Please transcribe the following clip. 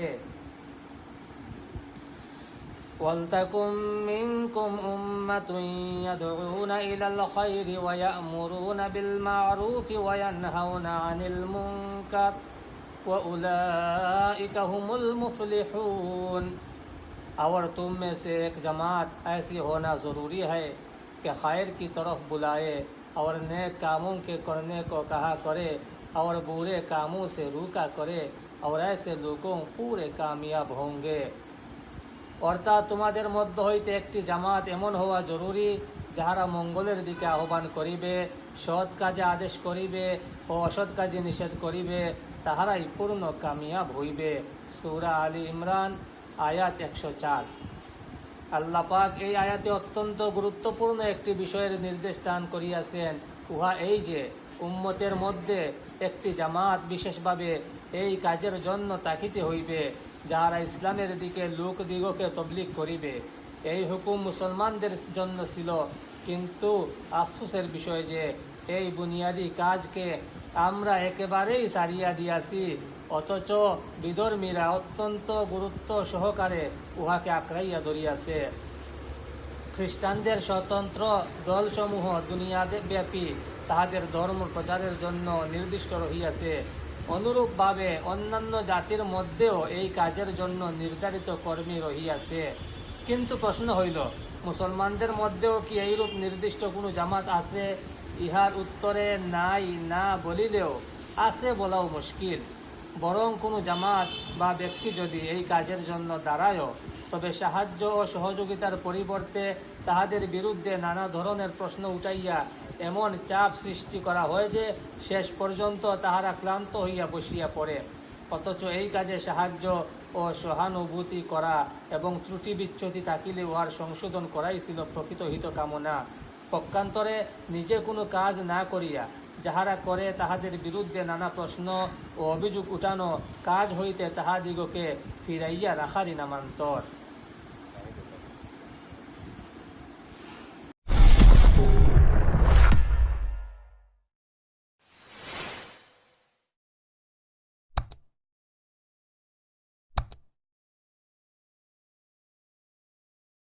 ایٹ ولتكن منكم أمة يدعون إلى الخير ويأمرون بالمعروف وينهون عن المنكر وأولئك هم المفلحون۔ اور تم میں سے ایک جماعت ایسی ہونا ضروری ہے کہ خیر کی طرف بلائے اور نیک کاموں کے کرنے کو کہا کرے اور برے کاموں سے روکا کرے۔ और ऐसे लोगों पूरे कामयाब होंगे অর্থাৎ তোমাদের মধ্য হইতে একটি জামাত এমন হওয়া জরুরি যাহারা মঙ্গলের দিকে আহ্বান করিবে সৎ কাজে আদেশ করিবে ও অসৎ কাজে নিষেধ করিবে তাহারাই পূর্ণ কামিয়াব হইবে সুরা আলী ইমরান আয়াত একশো চার আল্লাহ পাক এই আয়াতে অত্যন্ত গুরুত্বপূর্ণ একটি বিষয়ের নির্দেশ দান করিয়াছেন উহা এই যে উম্মতের মধ্যে একটি জামাত বিশেষভাবে এই কাজের জন্য তাকিতে হইবে, যাহারা ইসলামের দিকে লোক দিগকে তবলিক করিবে। এই হুকুম মুসলমানদের জন্য ছিল, কিন্তু আফসুসের বিষয় যে এই বুনিয়াদি কাজকে আমরা একেবারেই সারিয়া দিয়াছি, অথচ বিধর্মীরা অত্যন্ত গুরুত্ব সহকারে উহাকে আঁকড়াইয়া ধরিয়াছে। খ্রিস্টানদের স্বতন্ত্র দলসমূহ দুনিয়াদে ব্যাপী তাহাদের ধর্ম প্রচারের জন্য নির্দিষ্ট রহিয়াছে। অনুরূপভাবে অন্যান্য জাতির মধ্যেও এই কাজের জন্য নির্ধারিত কর্মী রহিয়াছে। কিন্তু প্রশ্ন হইল, মুসলমানদের মধ্যেও কি এইরূপ নির্দিষ্ট কোনো জামাত আছে? ইহার উত্তরে নাই, না বলিলেও আছে বলাও মুশকিল। বরং কোনো জামাত বা ব্যক্তি যদি এই কাজের জন্য দাঁড়ায়ও তবে সাহায্য ও সহযোগিতার পরিবর্তে তাহাদের বিরুদ্ধে নানা ধরনের প্রশ্ন উঠাইয়া এমন চাপ সৃষ্টি করা হয় যে শেষ পর্যন্ত তাহারা ক্লান্ত হইয়া বসিয়া পড়ে। অথচ এই কাজে সাহায্য ও সহানুভূতি করা এবং ত্রুটি বিচ্যুতি থাকিলে উহার সংশোধন করাই ছিল প্রকৃত হিত কামনা পক্ষান্তরে নিজে কোনো কাজ না করিয়া যাহারা করে তাহাদের বিরুদ্ধে নানা প্রশ্ন ও অভিযোগ উঠানো কাজ হইতে তাহাদিগকে ফিরাইয়া রাখারই নামান্তর।